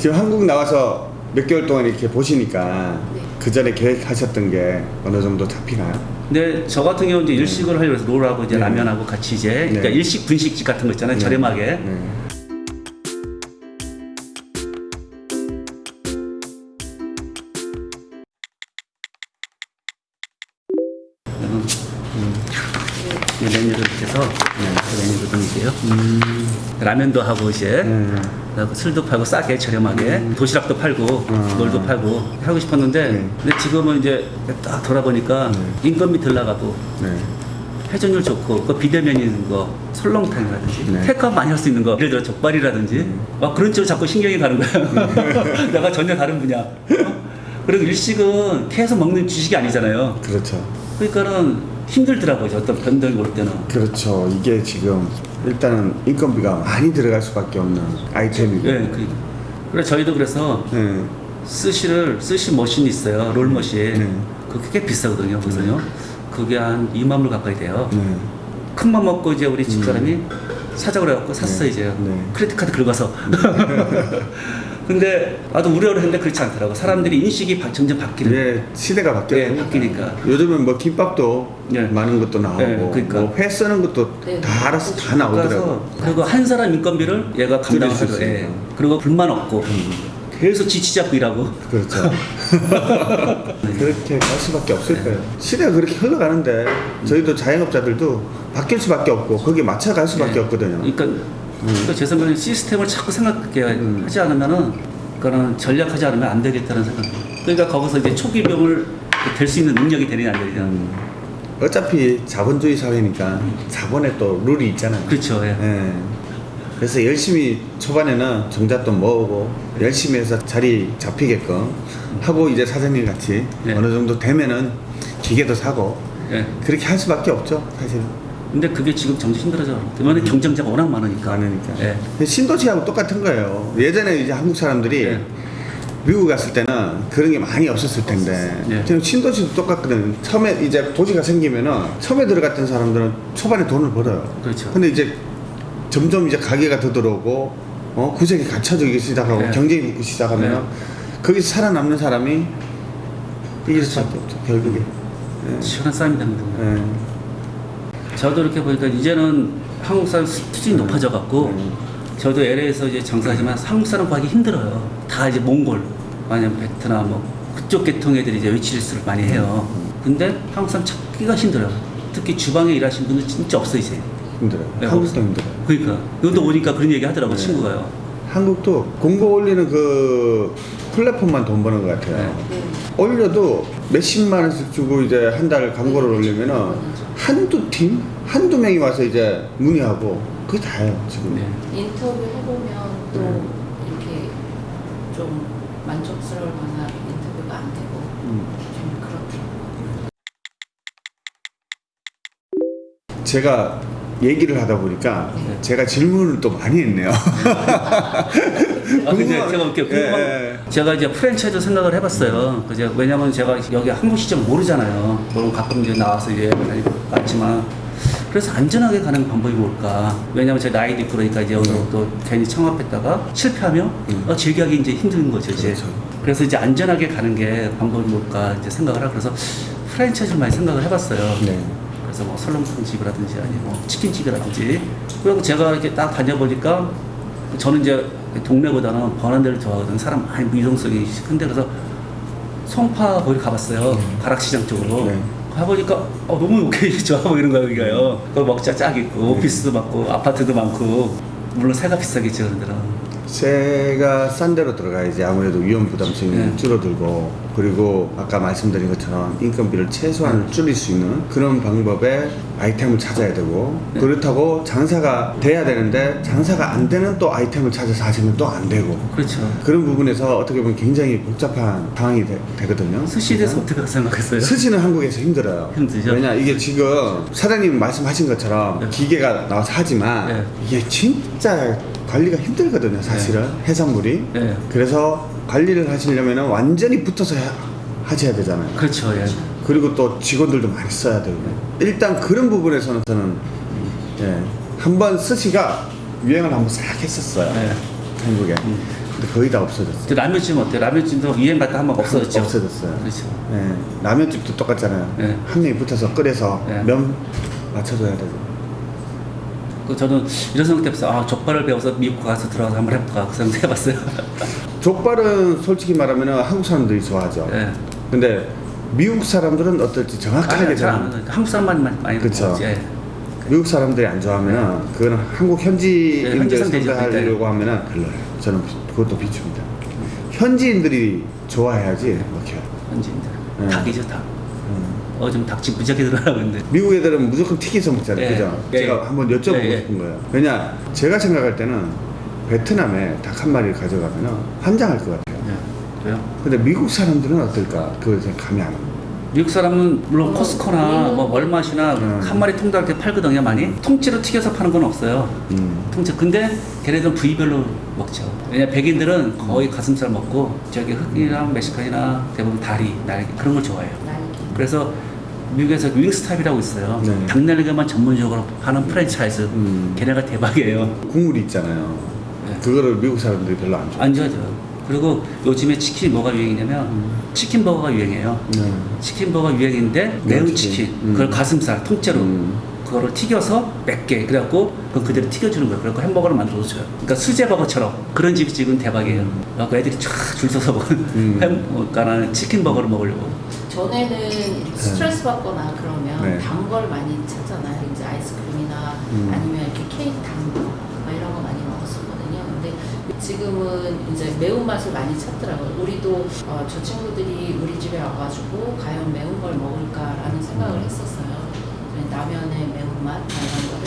지금 한국 나와서 몇 개월 동안 이렇게 보시니까 네. 그 전에 계획하셨던 게 어느 정도 잡히나요? 근데 저 같은 경우는 이제 일식을 하려고 해서 롤하고 이제 네. 라면하고 같이 이제 그러니까 네. 일식 분식집 같은 거 있잖아요. 저렴하게. 네. 음. 이 메뉴를 이렇게 해서 네, 메뉴를 드릴게요. 라면도 하고 이제 네. 술도 팔고 싸게 저렴하게 도시락도 팔고 음. 롤도 팔고 하고 싶었는데 네. 근데 지금은 이제 딱 돌아보니까 인건비 들 나가고 네. 회전율 좋고 그 비대면 있는 거 설렁탕이라든지 네. 테이크아웃 많이 할 수 있는 거 예를 들어 족발이라든지 막 그런 쪽으로 자꾸 신경이 가는 거야 내가 전혀 다른 분야 어? 그리고 일식은 계속 먹는 주식이 아니잖아요 그렇죠. 그러니까는 힘들더라고요 어떤 변동이 올 때는 그렇죠. 이게 지금 일단은 인건비가 많이 들어갈 수밖에 없는 아이템이고. 예, 그, 그래 저희도 그래서 네. 스시를 스시 machine이 있어요 roll machine 네. 그게 꽤 비싸거든요 그래서요 그게 한 2만 불 가까이 돼요 네. 큰맘 먹고 이제 우리 집사람이 사자고 그래갖고 샀어 네. 이제 네. credit card 긁어서 근데 나도 우려를 했는데 그렇지 않더라고 사람들이 인식이 바- 점점 바뀌는 예, 시대가 바뀌었 네, 바뀌니까 요즘은 뭐 김밥도 네. 마는 것도 나오고 네, 그러니까. 뭐 회 써는 것도 네. 다 알아서 다 나오더라고. 그래서 그리고 한 사람 인건비를 얘가 감당하죠 예. 그리고 불만 없고 계속 지치 잡고 일하고 그렇죠. 그렇게 갈 수밖에 없을 거예요. 시대가 그렇게 흘러가는데 저희도 자영업자들도 바뀔 수밖에 없고 거기에 맞춰갈 수밖에 네. 없거든요. 그러니까, 그러니까 제 생각에는 시스템을 자꾸 생각하게 음. 하지 않으면은 그거는 전략하지 않으면 안 되겠다는 생각. 그러니까 거기서 이제 초기 병을 될 수 있는 능력이 되느냐 안 되느냐. 음. 어차피 자본주의 사회니까 자본에 또 룰이 있잖아요. 그렇죠. 예. 예. 그래서 열심히 초반에는 정잣돈 모으고 열심히 해서 자리 잡히게끔 하고 이제 사장님 같이 네. 어느 정도 되면은 기계도 사고 예. 그렇게 할 수밖에 없죠 사실 근데 그게 지금 정말 힘들어져. 그러면 경쟁자가 워낙 많으니까. 많으니까 예. 신도시하고 똑같은 거예요 예전에 이제 한국 사람들이 네. 미국 갔을 때는 그런 게 많이 없었을 텐데 네. 지금 신도시도 똑같거든 처음에 이제 도시가 생기면은 처음에 들어갔던 사람들은 초반에 돈을 벌어요 그렇죠. 근데 이제 점점 이제 가게가 더 들어오고 어 구색이 갖춰지기 시작하고 네. 경쟁이 붙기 시작하면 은 거기서 살아남는 사람이 이길 수밖에 없죠 결국에 예. 시원한 싸움이 되는 거예요. 예. 저도 이렇게 보니까 이제는 한국 사람 수준이 높아져 갖고 음. 저도 LA에서 이제 장사하지만 한국 사람 구하기 힘들어요. 다 이제 몽골, 아니면 베트남 뭐 그쪽 계통 애들이 이제 위치리스를 많이 해요. 근데 한국 사람 찾기가 힘들어요. 특히 주방에 일하시는 분들 진짜 없어 이제. 힘들어요 네, 한국도 힘들어요 그러니까 이것도 오니까 그런 얘기 하더라고 네. 친구가요. 한국도 공고 올리는 그 플랫폼만 돈 버는 것 같아요 네. 네. 올려도 몇십만 원씩 주고 이제 한 달 광고를 올리면은 한두 팀? 한두 명이 와서 이제 문의하고 그게 다예요 지금 네. 인터뷰 해보면 또 네. 이렇게 좀 만족스러울 만한 인터뷰가 안 되고 음. 좀 그렇더라고요. 제가 얘기를 하다 보니까 네. 제가 질문을 또 많이 했네요. 아, 근데 제가 이렇게 궁금한 예, 예. 제가 이제 프랜차이즈 생각을 해봤어요. 그제 왜냐면 제가 여기 한국 시점 모르잖아요. 물론 가끔 이제 나와서 이제 왔지만 그래서 안전하게 가는 방법이 뭘까? 왜냐면 제 나이도 있고 그러니까 이제 여기서 또 괜히 창업했다가 실패하면 음. 어, 재기하기 이제 힘든 거죠 이제. 그렇죠. 그래서 이제 안전하게 가는 게 방법이 뭘까 이제 생각을 하고 그래서 프랜차이즈를 많이 생각을 해봤어요. 네. 그래서 뭐 설렁탕 집이라든지 아니 뭐 치킨집이라든지 그리고 제가 이렇게 딱 다녀보니까 저는 이제 동네보다는 번한 데를 좋아하거든요 사람 많이 유동성이 큰데 그래서 송파 거기 가봤어요. 가락시장 쪽으로. 네. 가보니까 어, 너무 오케이 좋아 보이는 거예요 여기가요. 거기 먹자 쫙 있고 오피스도 많고 아파트도 많고. 물론 세가 비싸겠죠 그런 데는 세가 싼 데로 들어가야지 아무래도 위험 부담성이 네. 줄어들고 그리고 아까 말씀드린 것처럼 인건비를 최소한 줄일 수 있는 그런 방법의 아이템을 찾아야 되고 네. 그렇다고 장사가 돼야 되는데 장사가 안 되는 또 아이템을 찾아서 하시면 또 안 되고 그렇죠 그런 부분에서 어떻게 보면 굉장히 복잡한 상황이 되, 거든요 스시에 대해서 어떻게 생각했어요? 스시는 한국에서 힘들어요. 힘들죠? 왜냐 이게 지금 사장님 말씀하신 것처럼 네. 기계가 나와서 하지만 네. 이게 진짜 관리가 힘들거든요, 사실은 해산물이. 네. 그래서 관리를 하시려면 완전히 붙어서 하- 하셔야 되잖아요. 그렇죠 예. 그리고 또 직원들도 많이 써야 되고. 일단 그런 부분에서는 저는 예, 한번 스시가 유행을 한번 싹 했었어요. 네. 한국에. 음. 근데 거의 다 없어졌어요. 저 라면집 어때요? 라면집도 유행 갔다 한번 없어졌죠. 없어졌어요. 그렇죠. 네, 라면집도 똑같잖아요. 네. 한 명이 붙어서 끓여서 네. 면 맞춰줘야 되고. 그 저는 이런 생각 때문에 아 족발을 배워서 미국 가서 들어가서 한번 해볼까 그 생각 해봤어요. 족발은 솔직히 말하면 한국 사람들이 좋아하죠. 예. 근데 미국 사람들은 어떨지 정확하게 잘 한국 사람만 많이. 먹지. 예. 미국 사람들이 안 좋아하면 그거는 한국 네, 현지인들 되죠, 상대하려고 하면은 별로예요. 저는 그것도 비춥니다. 현지인들이 좋아해야지 먹혀요. 현지인들 네. 닭이죠 닭. 음. 어좀 닭집 무지하게 들어가고 있는데. 미국 애들은 무조건 튀겨서 먹잖아요. 예. 그죠? 예. 제가 한번 여쭤보고 예, 예. 싶은 거예요. 왜냐, 제가 생각할 때는 베트남에 닭 한 마리를 가져가면 환장할 것 같아요. 예. 왜요? 근데 미국 사람들은 어떨까? 그걸 제가 감이 안 옵니다. 미국 사람은 물론 어, 코스코나 우리는- 뭐 월마시나 음. 한 마리 통닭 이렇게 팔거든요 많이. 통째로 튀겨서 파는 건 없어요. 음. 통째. 근데 걔네들은 부위별로 먹죠. 왜냐 백인들은 거의 가슴살 먹고 저기 흑인이랑 멕시칸이나 대부분 다리, 날개 그런 걸 좋아해요. 날개. 그래서 미국에서 윙스탑이라고 있어요. 네. 닭날개만 전문적으로 파는 프랜차이즈. 음. 걔네가 대박이에요. 국물이 있잖아요. 네. 그거를 미국 사람들이 별로 안 좋아해요. 안 좋아져요. 그리고 요즘에 치킨이 뭐가 유행이냐면 치킨 버거가 유행이에요. 네. 치킨 버거 유행인데 매운 매운 치킨, 치킨. 음. 그걸 가슴살 통째로 음. 그거를 튀겨서 맵게 그래갖고 그걸 그대로 튀겨주는 거예요. 그래갖고 햄버거를 만들어 줘요. 그러니까 수제 버거처럼 그런 집이 지금 대박이에요. 그래갖고 애들이 쫙줄 서서 먹은 음. 햄, 치킨 버거를 먹으려고. 전에는 이렇게 스트레스 받거나 그러면 네. 단걸 많이 찾잖아요. 이제 아이스크림이나 음. 아니면 이렇게 케이크 단거 막 이런 거 많이 먹었었거든요. 근데 지금은 이제 매운맛을 많이 찾더라고요. 우리도 어, 저 친구들이 우리 집에 와가지고 과연 매운 걸 먹을까라는 생각을 했었어요. 라면의 매운맛 막 이런 거를.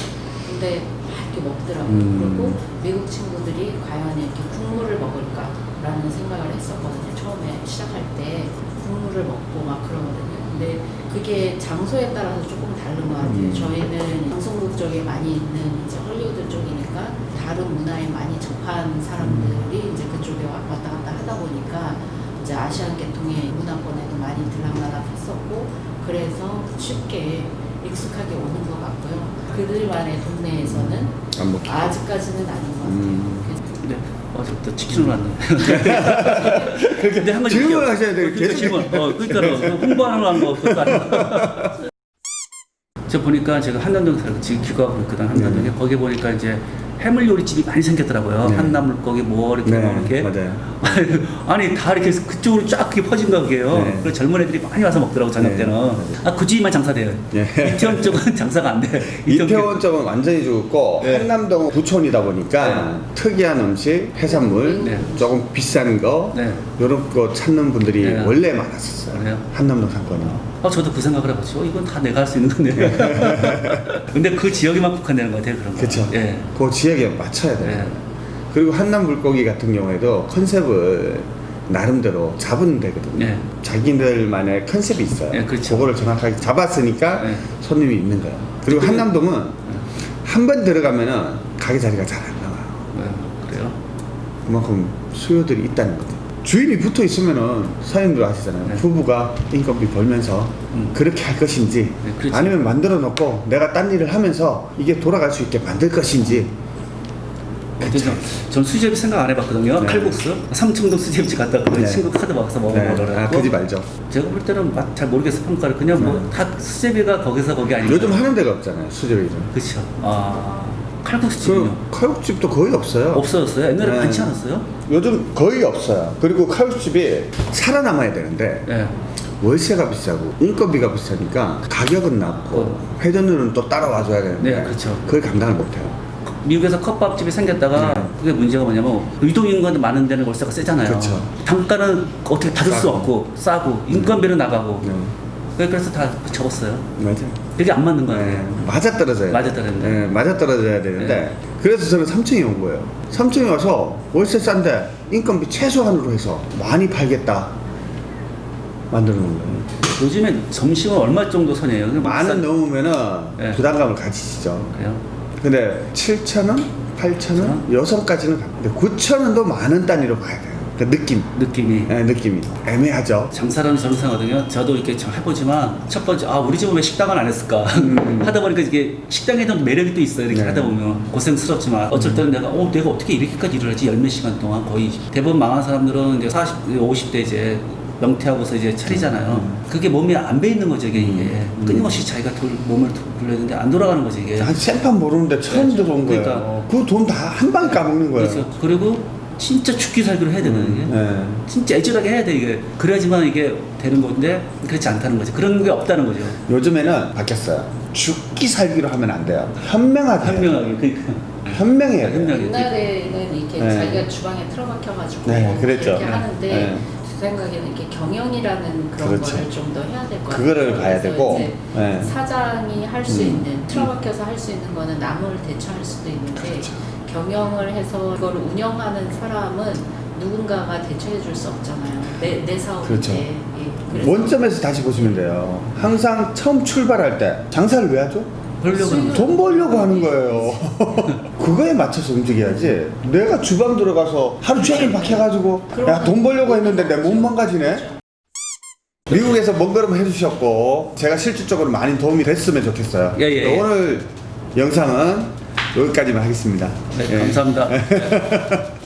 근데 막 이렇게 먹더라고요. 음. 그리고 미국 친구들이 과연 이렇게 국물을 먹을까라는 생각을 했었거든요. 처음에 시작할 때 국물을 먹고 막 그러거든요. 근데 그게 장소에 따라서 조금 다른 것 같아요. 음. 저희는 방송국 쪽에 많이 있는 이제 헐리우드 쪽이니까 다른 문화에 많이 접한 사람들이 이제 그쪽에 와- 왔다 갔다 하다 보니까 이제 아시안 계통의 문화권에도 많이 들락날락 했었고 그래서 쉽게 익숙하게 오는 것 같고요. 그들만의 동네에서는 안 먹혀. 아직까지는 아닌 것 같아요. 음. 그래서 근데 어제부터 치킨을 왔네. 근데 한 가지 질문을 웃겨. 하셔야 돼요. 어, 그러니까 계속. 질문. 어, 그러니까 홍보하는 거한거 그것도 아니고. 저 보니까 제가 한남동 살고 지금 귀가하고 있거든 한남동에 네. 거기 보니까 이제 해물 요리집이 많이 생겼더라고요. 네. 한나 물 고기 뭐 이렇게 네, 뭐 이렇게. 맞아요. 아니 다 이렇게 그쪽으로 쫙 그게 퍼진 거 그게요. 네. 그래서 젊은 애들이 많이 와서 먹더라고 저녁 네, 때는. 아 굳이만 장사돼요. 예. 이태원 쪽은 장사가 안 돼. 이태원 쪽은 완전히 죽었고 네. 한남동은 부촌이다 보니까 특이한 음식, 해산물, 네. 조금 비싼 거 네. 이런 거 찾는 분들이 네. 원래 많았었어요. 한남동 상권이. 어, 저도 그 생각을 해봤죠. 어, 이건 다 내가 할 수 있는 건데. 근데 그 지역에만 국한되는 것 같아요, 그런 거. 그렇죠. 예. 그 지역에 맞춰야 돼요. 예. 그리고 한남 물고기 같은 경우에도 컨셉을 나름대로 잡으면 되거든요. 예. 자기들만의 컨셉이 있어요. 예, 그렇죠. 그거를 정확하게 잡았으니까 예. 손님이 있는 거예요. 그리고 근데- 한남동은 한 번 들어가면은 가게 자리가 잘 안 나와요. 예, 그래요? 그만큼 수요들이 있다는 거죠. 주인이 붙어 있으면은 사장님들 아시잖아요. 네. 부부가 인건비 벌면서 음. 그렇게 할 것인지 네. 아니면 만들어 놓고 내가 딴 일을 하면서 이게 돌아갈 수 있게 만들 것인지 전 수제비 생각 안 해봤거든요. 네. 칼국수. 삼청동 수제비집 갔다 그 네. 친구 카드 먹어서 먹어보려고 네. 아, 그집 알죠? 제가 볼 때는 맛 잘 모르겠어 평가를 그냥 뭐 다 수제비가 거기서 거기 아니고 요즘 하는 데가 없잖아요. 수제비는. 그렇죠. 아 칼국수 그? 칼국집도 거의 없어요. 없어졌어요? 옛날에 네. 많지 않았어요? 요즘 거의 없어요. 그리고 칼국집이 살아남아야 되는데 예. 월세가 비싸고 인건비가 비싸니까 가격은 낮고 회전율은 또 따라와줘야 되는데 네, 그렇죠. 그걸 감당을 못해요. 미국에서 컵밥집이 생겼다가 네. 그게 문제가 뭐냐면 유동 인구가 많은 데는 월세가 세잖아요. 그렇죠. 단가는 어떻게 받을 수 싸고. 없고 싸고 인건비는 나가고 네. 그래서 다 접었어요. 맞아요. 그게 안 맞는 거예요. 네, 맞아 떨어져야 맞아 떨어진다. 네, 맞아 떨어져야 되는데 네. 그래서 저는 삼층에 온 거예요. 삼층에 와서 월세 싼데 인건비 최소한으로 해서 많이 팔겠다 만들어 놓은 거예요. 요즘에 점심은 얼마 정도 선이에요? 만원 비싼- 넘으면은 네. 부담감을 가지시죠. 그래요? 근데 7천 원, 8천 원, 여성까지는 갑니다. 9천 원도 만 원 단위로 가야 돼요. 그 느낌, 느낌이. 예, 느낌이 애매하죠. 장사라는 정상거든요. 저도 이렇게 좀 해보지만 첫 번째 아 우리 집은 왜 식당을 안 했을까 하다 보니까 이게 식당에 대한 매력이 또 있어요. 이렇게 음. 네. 하다 보면 고생스럽지만 어쩔 때는 내가 어 내가 어떻게 이렇게까지 일을 하지 열몇 시간 동안 거의 대부분 망한 사람들은 이제 40, 50대 이제 명퇴하고서 이제 차리잖아요. 음. 그게 몸에 안배 있는 거죠 이게 이게 끊임없이 자기가 돌, 몸을 돌려는데 안 돌아가는 거죠 이게. 한 생판 모르는데 처음 네. 들어온 거예요. 그러니까. 그돈 다 한 방에 까먹는 거예요. 그렇죠. 그리고 진짜 죽기 살기로 해야 되는 게. 네. 진짜 애절하게 해야 돼 이게 그래야지만 이게 되는 건데 그렇지 않다는 거죠 그런 게 없다는 거죠 요즘에는 바뀌었어요. 죽기 살기로 하면 안 돼요. 현명하게. 현명하게 그러니까 현명해야 돼요. 현명하게. 옛날에는 이렇게 네. 자기가 주방에 틀어박혀가지고 네, 그랬죠. 이렇게 네. 하는데 네. 제 생각에는 이렇게 경영이라는 그런 그렇죠. 거를 좀 더 해야 될 것 같아요. 그거를 봐야 되고, 네. 사장이 할수 음. 있는 틀어박혀서 할 수 있는 거는 남을 대처할 수도 있는데 그렇죠. 경영을 해서 그걸 운영하는 사람은 누군가가 대처해 줄 수 없잖아요. 내, 내 사업인데. 그렇죠. 예, 원점에서 다시 보시면 돼요. 항상 처음 출발할 때 장사를 왜 하죠? 벌려고 돈 벌려고 하는 거예요. 그거에 맞춰서 움직여야지. 내가 주방 들어가서 하루 종일 박혀가지고 야 돈 벌려고 했는데 내 몸 망가지네. 미국에서 먼 걸음 해주셨고 제가 실질적으로 많이 도움이 됐으면 좋겠어요. 예, 예, 예. 오늘 영상은 여기까지만 하겠습니다. 네, 예. 감사합니다